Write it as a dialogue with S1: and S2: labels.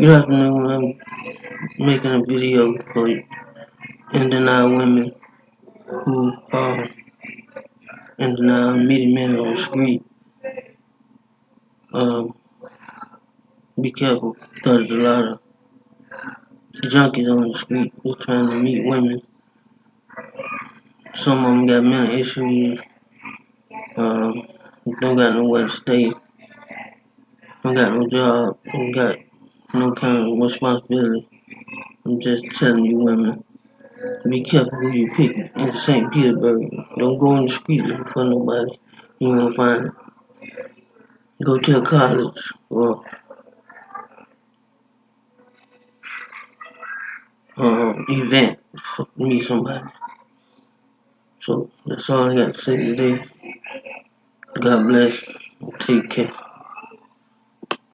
S1: Good afternoon. I'm making a video for denial women who are in denial meeting men on the street. Um, be careful because there's a lot of junkies on the street who trying to meet women. Some of them got mental issues. Um, don't got nowhere to stay. Don't got no job. Don't got no kind of responsibility. I'm just telling you women, be careful who you pick in St. Petersburg. Don't go in the street looking for nobody. You won't find it. Go to a college or um, event for meet somebody. So that's all I got to say today. God bless. Take care.